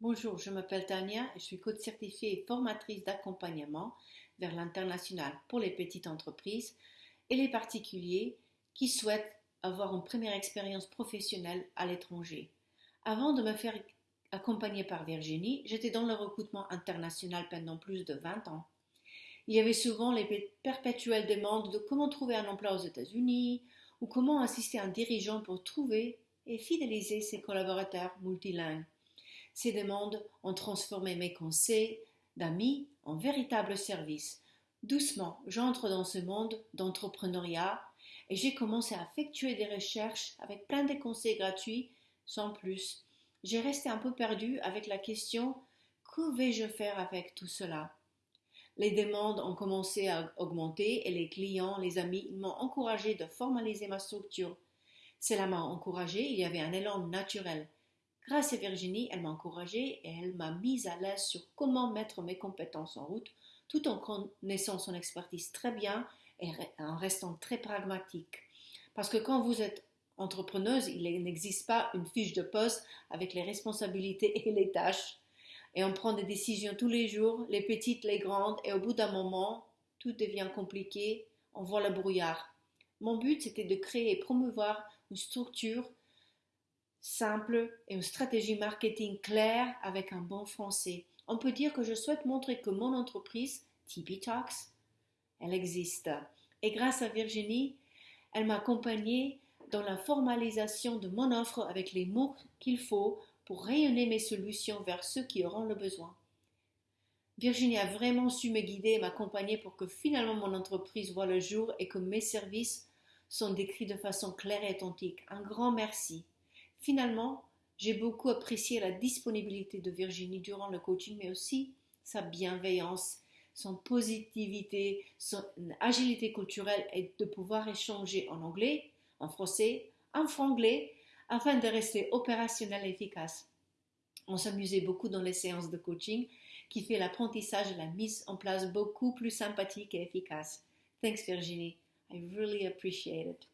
Bonjour, je m'appelle Tania et je suis coach certifiée et formatrice d'accompagnement vers l'international pour les petites entreprises et les particuliers qui souhaitent avoir une première expérience professionnelle à l'étranger. Avant de me faire accompagner par Virginie, j'étais dans le recrutement international pendant plus de 20 ans. Il y avait souvent les perpétuelles demandes de comment trouver un emploi aux États-Unis ou comment assister un dirigeant pour trouver et fidéliser ses collaborateurs multilingues. Ces demandes ont transformé mes conseils d'amis en véritable service. Doucement, j'entre dans ce monde d'entrepreneuriat et j'ai commencé à effectuer des recherches avec plein de conseils gratuits sans plus. J'ai resté un peu perdu avec la question que vais-je faire avec tout cela? Les demandes ont commencé à augmenter et les clients, les amis m'ont encouragé de formaliser ma structure. Cela m'a encouragé, il y avait un élan naturel. Grâce à Virginie, elle m'a encouragée et elle m'a mise à l'aise sur comment mettre mes compétences en route, tout en connaissant son expertise très bien et en restant très pragmatique. Parce que quand vous êtes entrepreneuse, il n'existe pas une fiche de poste avec les responsabilités et les tâches. Et on prend des décisions tous les jours, les petites, les grandes, et au bout d'un moment, tout devient compliqué, on voit le brouillard. Mon but, c'était de créer et promouvoir une structure simple et une stratégie marketing claire avec un bon français. On peut dire que je souhaite montrer que mon entreprise, TP Talks, elle existe. Et grâce à Virginie, elle m'a accompagnée dans la formalisation de mon offre avec les mots qu'il faut pour rayonner mes solutions vers ceux qui auront le besoin. Virginie a vraiment su me guider et m'accompagner pour que finalement mon entreprise voit le jour et que mes services sont décrits de façon claire et authentique. Un grand merci. Finalement, j'ai beaucoup apprécié la disponibilité de Virginie durant le coaching, mais aussi sa bienveillance, son positivité, son agilité culturelle et de pouvoir échanger en anglais, en français, en franglais, afin de rester opérationnel et efficace. On s'amusait beaucoup dans les séances de coaching qui fait l'apprentissage et la mise en place beaucoup plus sympathique et efficace. Thanks Virginie. I really appreciate it.